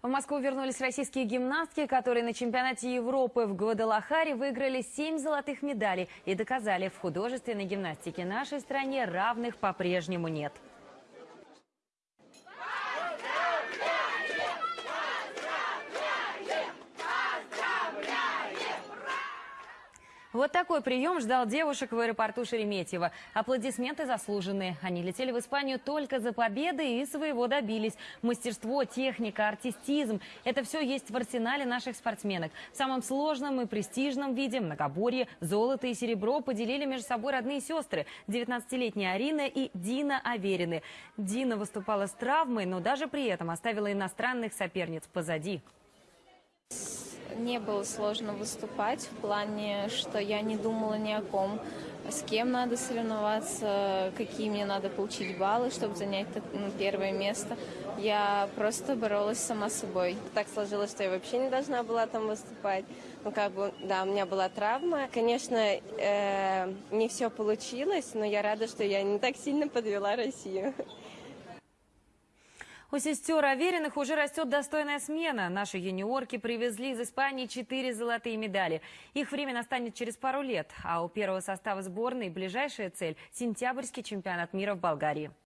В Москву вернулись российские гимнастки, которые на чемпионате Европы в Гвадалахаре выиграли 7 золотых медалей и доказали, в художественной гимнастике нашей стране равных по-прежнему нет. Вот такой прием ждал девушек в аэропорту Шереметьево. Аплодисменты заслуженные. Они летели в Испанию только за победы и своего добились. Мастерство, техника, артистизм – это все есть в арсенале наших спортсменок. В самом сложном и престижном виде многоборье, золото и серебро поделили между собой родные сестры. 19-летняя Арина и Дина Аверины. Дина выступала с травмой, но даже при этом оставила иностранных соперниц позади не было сложно выступать в плане, что я не думала ни о ком, с кем надо соревноваться, какие мне надо получить баллы, чтобы занять первое место. Я просто боролась сама собой. Так сложилось, что я вообще не должна была там выступать. Ну, как бы, да, у меня была травма. Конечно, э, не все получилось, но я рада, что я не так сильно подвела Россию. У сестер Авериных уже растет достойная смена. Наши юниорки привезли из Испании четыре золотые медали. Их время настанет через пару лет. А у первого состава сборной ближайшая цель – сентябрьский чемпионат мира в Болгарии.